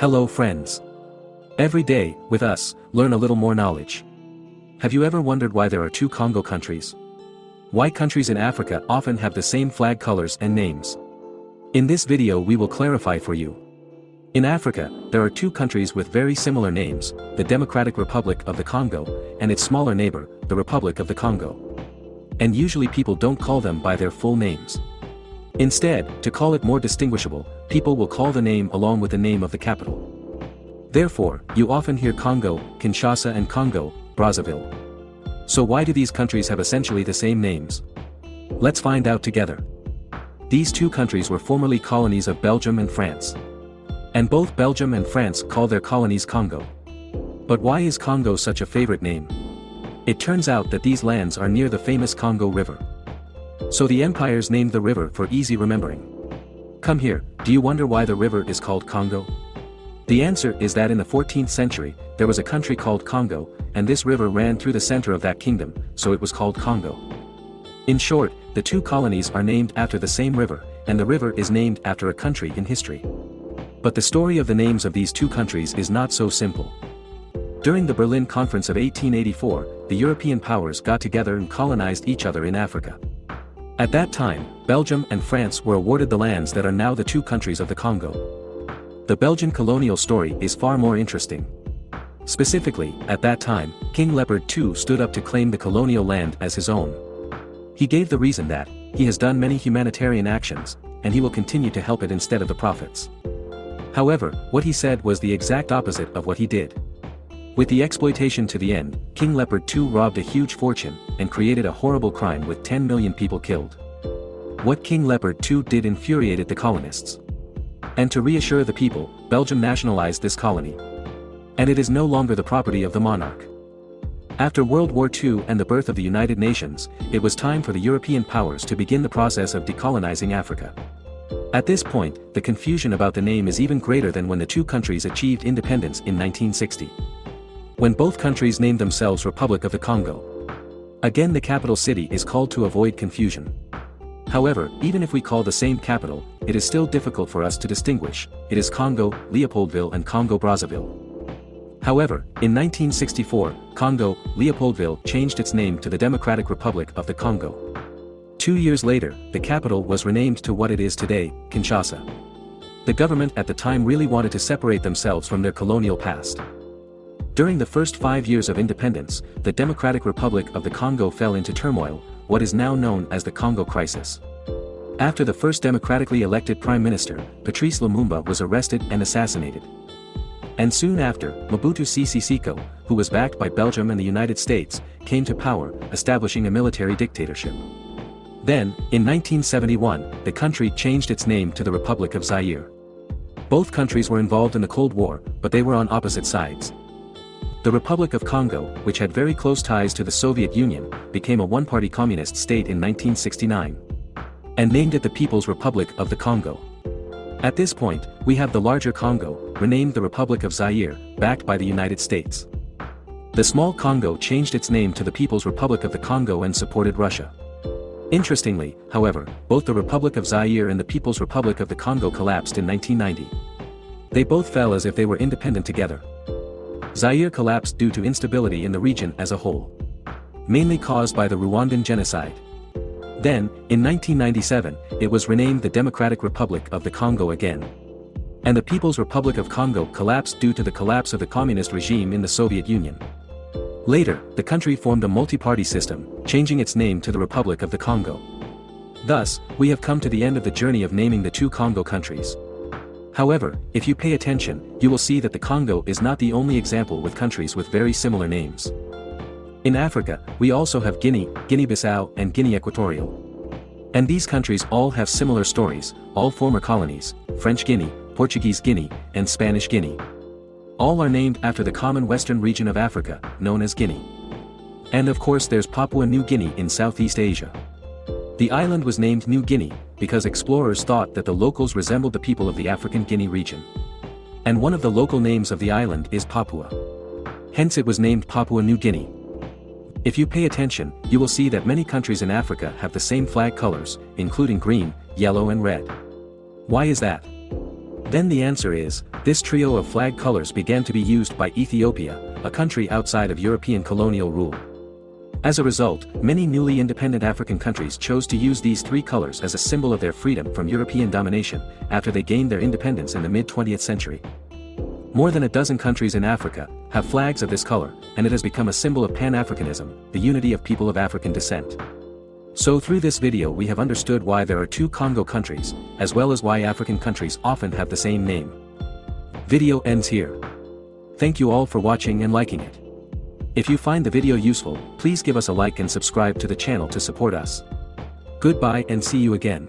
Hello friends. Every day, with us, learn a little more knowledge. Have you ever wondered why there are two Congo countries? Why countries in Africa often have the same flag colors and names? In this video we will clarify for you. In Africa, there are two countries with very similar names, the Democratic Republic of the Congo, and its smaller neighbor, the Republic of the Congo. And usually people don't call them by their full names. Instead, to call it more distinguishable, people will call the name along with the name of the capital. Therefore, you often hear Congo, Kinshasa and Congo, Brazzaville. So why do these countries have essentially the same names? Let's find out together. These two countries were formerly colonies of Belgium and France. And both Belgium and France call their colonies Congo. But why is Congo such a favorite name? It turns out that these lands are near the famous Congo River. So the empires named the river for easy remembering. Come here, do you wonder why the river is called Congo? The answer is that in the 14th century, there was a country called Congo, and this river ran through the center of that kingdom, so it was called Congo. In short, the two colonies are named after the same river, and the river is named after a country in history. But the story of the names of these two countries is not so simple. During the Berlin Conference of 1884, the European powers got together and colonized each other in Africa. At that time, Belgium and France were awarded the lands that are now the two countries of the Congo. The Belgian colonial story is far more interesting. Specifically, at that time, King Leopold II stood up to claim the colonial land as his own. He gave the reason that, he has done many humanitarian actions, and he will continue to help it instead of the profits. However, what he said was the exact opposite of what he did. With the exploitation to the end, King Leopold II robbed a huge fortune, and created a horrible crime with 10 million people killed. What King Leopold II did infuriated the colonists. And to reassure the people, Belgium nationalized this colony. And it is no longer the property of the monarch. After World War II and the birth of the United Nations, it was time for the European powers to begin the process of decolonizing Africa. At this point, the confusion about the name is even greater than when the two countries achieved independence in 1960. When both countries named themselves Republic of the Congo. Again the capital city is called to avoid confusion. However, even if we call the same capital, it is still difficult for us to distinguish, it is Congo, Leopoldville and Congo-Brazzaville. However, in 1964, Congo, Leopoldville changed its name to the Democratic Republic of the Congo. Two years later, the capital was renamed to what it is today, Kinshasa. The government at the time really wanted to separate themselves from their colonial past. During the first five years of independence, the Democratic Republic of the Congo fell into turmoil, what is now known as the Congo Crisis. After the first democratically elected Prime Minister, Patrice Lumumba was arrested and assassinated. And soon after, Mobutu Sese Seko, who was backed by Belgium and the United States, came to power, establishing a military dictatorship. Then, in 1971, the country changed its name to the Republic of Zaire. Both countries were involved in the Cold War, but they were on opposite sides. The Republic of Congo, which had very close ties to the Soviet Union, became a one-party communist state in 1969. And named it the People's Republic of the Congo. At this point, we have the larger Congo, renamed the Republic of Zaire, backed by the United States. The small Congo changed its name to the People's Republic of the Congo and supported Russia. Interestingly, however, both the Republic of Zaire and the People's Republic of the Congo collapsed in 1990. They both fell as if they were independent together. Zaire collapsed due to instability in the region as a whole. Mainly caused by the Rwandan genocide. Then, in 1997, it was renamed the Democratic Republic of the Congo again. And the People's Republic of Congo collapsed due to the collapse of the communist regime in the Soviet Union. Later, the country formed a multi-party system, changing its name to the Republic of the Congo. Thus, we have come to the end of the journey of naming the two Congo countries. However, if you pay attention, you will see that the Congo is not the only example with countries with very similar names. In Africa, we also have Guinea, Guinea-Bissau and Guinea Equatorial. And these countries all have similar stories, all former colonies, French Guinea, Portuguese Guinea, and Spanish Guinea. All are named after the common western region of Africa, known as Guinea. And of course there's Papua New Guinea in Southeast Asia. The island was named New Guinea, because explorers thought that the locals resembled the people of the African Guinea region. And one of the local names of the island is Papua. Hence it was named Papua New Guinea. If you pay attention, you will see that many countries in Africa have the same flag colors, including green, yellow and red. Why is that? Then the answer is, this trio of flag colors began to be used by Ethiopia, a country outside of European colonial rule. As a result, many newly independent African countries chose to use these three colors as a symbol of their freedom from European domination, after they gained their independence in the mid-20th century. More than a dozen countries in Africa, have flags of this color, and it has become a symbol of Pan-Africanism, the unity of people of African descent. So through this video we have understood why there are two Congo countries, as well as why African countries often have the same name. Video ends here. Thank you all for watching and liking it. If you find the video useful, please give us a like and subscribe to the channel to support us. Goodbye and see you again.